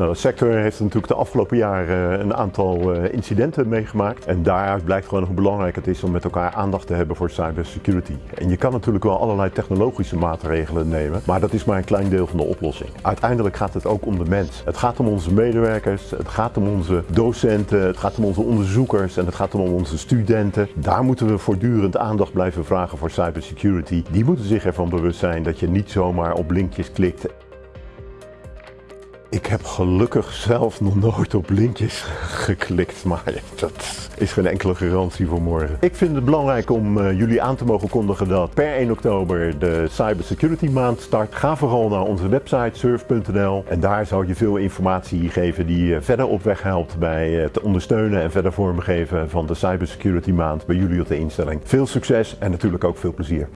Nou, de sector heeft natuurlijk de afgelopen jaren een aantal incidenten meegemaakt. En daaruit blijkt gewoon hoe belangrijk het is om met elkaar aandacht te hebben voor cybersecurity. En je kan natuurlijk wel allerlei technologische maatregelen nemen, maar dat is maar een klein deel van de oplossing. Uiteindelijk gaat het ook om de mens. Het gaat om onze medewerkers, het gaat om onze docenten, het gaat om onze onderzoekers en het gaat om onze studenten. Daar moeten we voortdurend aandacht blijven vragen voor cybersecurity. Die moeten zich ervan bewust zijn dat je niet zomaar op linkjes klikt ik heb gelukkig zelf nog nooit op linkjes geklikt, maar dat is geen enkele garantie voor morgen. Ik vind het belangrijk om uh, jullie aan te mogen kondigen dat per 1 oktober de Cybersecurity maand start. Ga vooral naar onze website surf.nl en daar zal je veel informatie geven die je verder op weg helpt bij het ondersteunen en verder vormgeven van de Cybersecurity maand bij jullie op de instelling. Veel succes en natuurlijk ook veel plezier.